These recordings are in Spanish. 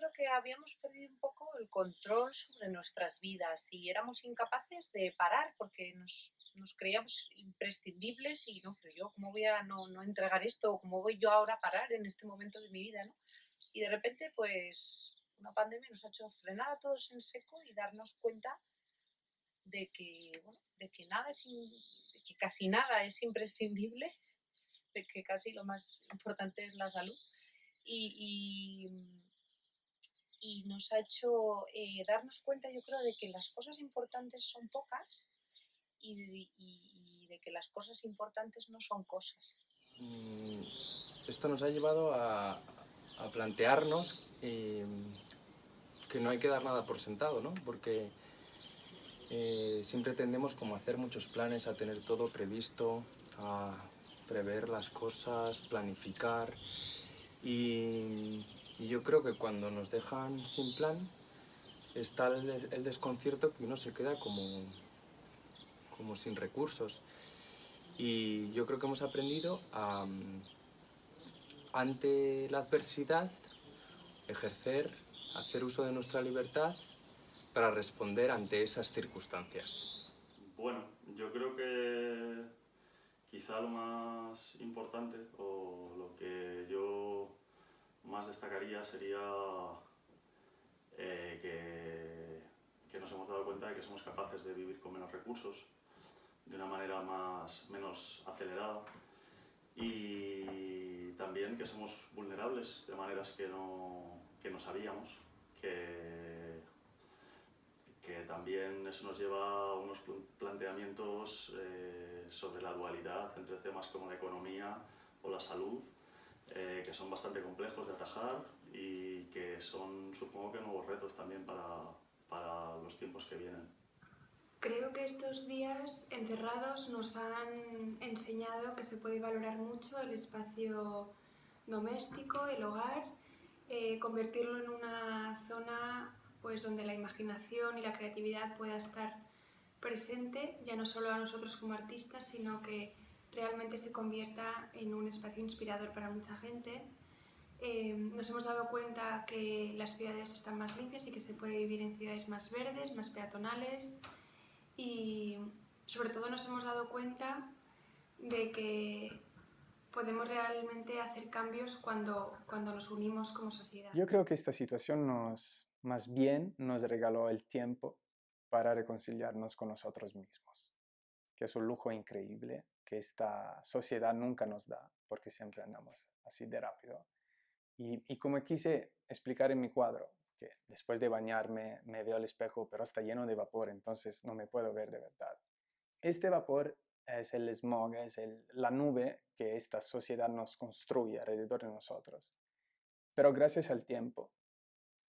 creo que habíamos perdido un poco el control sobre nuestras vidas y éramos incapaces de parar porque nos, nos creíamos imprescindibles y no, pero yo cómo voy a no, no entregar esto, cómo voy yo ahora a parar en este momento de mi vida, ¿no? Y de repente, pues, una pandemia nos ha hecho frenar a todos en seco y darnos cuenta de que, bueno, de que nada es, in- de que casi nada es imprescindible, de que casi lo más importante es la salud y, y- y nos ha hecho eh, darnos cuenta, yo creo, de que las cosas importantes son pocas y, de- y- y de que las cosas importantes no son cosas. Mm, Esto nos ha llevado a, a plantearnos eh, que no hay que dar nada por sentado, ¿no? Porque eh, siempre tendemos como a hacer muchos planes, a tener todo previsto, a prever las cosas, planificar. Y, y yo creo que cuando nos dejan sin plan está el, el desconcierto que uno se queda como, como sin recursos. Y yo creo que hemos aprendido a, ante la adversidad, ejercer, hacer uso de nuestra libertad para responder ante esas circunstancias. Bueno, yo creo que quizá lo más importante o lo que más destacaría sería eh, que, nos hemos dado cuenta de que somos capaces de vivir con menos recursos, de una manera más, menos acelerada y también que somos vulnerables de maneras que no, que no sabíamos, que, que también eso nos lleva a unos pl- planteamientos eh, sobre la dualidad entre temas como la economía o la salud, eh, que son bastante complejos de atajar y que son, supongo que, nuevos retos también para, para los tiempos que vienen. Creo que estos días encerrados nos han enseñado que se puede valorar mucho el espacio doméstico, el hogar, eh, convertirlo en una zona pues, donde la imaginación y la creatividad pueda estar presente, ya no solo a nosotros como artistas, sino que realmente se convierta en un espacio inspirador para mucha gente. Eh, nos hemos dado cuenta que las ciudades están más limpias y que se puede vivir en ciudades más verdes, más peatonales y sobre todo nos hemos dado cuenta de que podemos realmente hacer cambios cuando, cuando nos unimos como sociedad. Yo creo que esta situación más bien nos regaló el tiempo para reconciliarnos con nosotros mismos, que es un lujo increíble que esta sociedad nunca nos da, porque siempre andamos así de rápido. Y, y como quise explicar en mi cuadro, que después de bañarme me veo al espejo, pero está lleno de vapor, entonces no me puedo ver de verdad. Este vapor es el smog, es el- la nube que esta sociedad nos construye alrededor de nosotros. Pero gracias al tiempo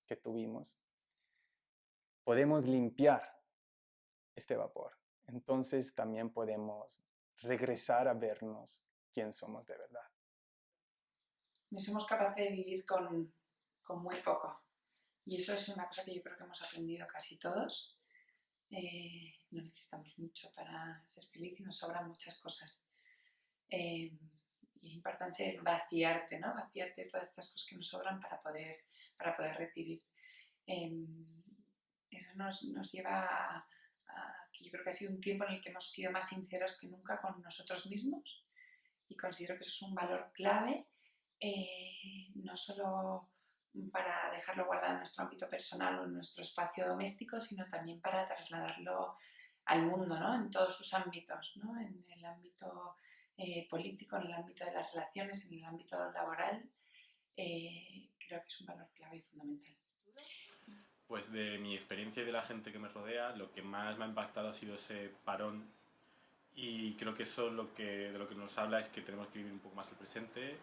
que tuvimos, podemos limpiar este vapor. Entonces también podemos regresar a vernos quién somos de verdad. no somos capaces de vivir con, con muy poco. Y eso es una cosa que yo creo que hemos aprendido casi todos. Eh, no necesitamos mucho para ser feliz y nos sobran muchas cosas. Eh, y es importante vaciarte, ¿no? Vaciarte todas estas cosas que nos sobran para poder, para poder recibir. Eh, eso nos, nos lleva a, yo creo que ha sido un tiempo en el que hemos sido más sinceros que nunca con nosotros mismos y considero que eso es un valor clave eh, no solo para dejarlo guardado en nuestro ámbito personal o en nuestro espacio doméstico, sino también para trasladarlo al mundo, ¿no? en todos sus ámbitos, ¿no? en el ámbito eh, político, en el ámbito de las relaciones, en el ámbito laboral. Eh, creo que es un valor clave y fundamental. Pues de mi experiencia y de la gente que me rodea, lo que más me ha impactado ha sido ese parón y creo que eso lo que, de lo que nos habla es que tenemos que vivir un poco más el presente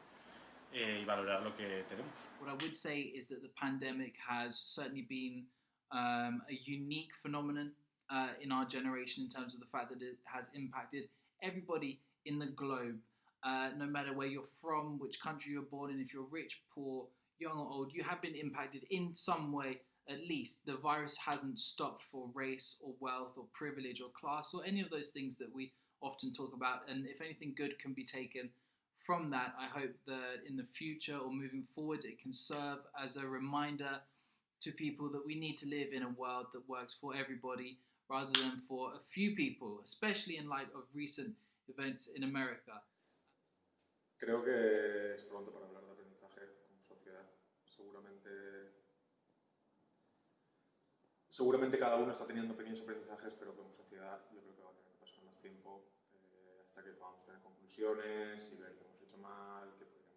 eh, y valorar lo que tenemos. What I would say is that the pandemic has certainly been um, a unique phenomenon uh, in our generation in terms of the fact that it has impacted everybody in the globe, uh, no matter where you're from, which country you're born in, if you're rich, poor, young or old, you have been impacted in some way at least. The virus hasn't stopped for race or wealth or privilege or class or any of those things that we often talk about. And if anything good can be taken from that, I hope that in the future or moving forwards, it can serve as a reminder to people that we need to live in a world that works for everybody rather than for a few people, especially in light of recent events in America. Creo que es pronto para hablar de Seguramente, seguramente cada uno está teniendo pequeños aprendizajes, pero como sociedad yo creo que va a tener que pasar más tiempo eh, hasta que podamos tener conclusiones y ver qué hemos hecho mal, qué podríamos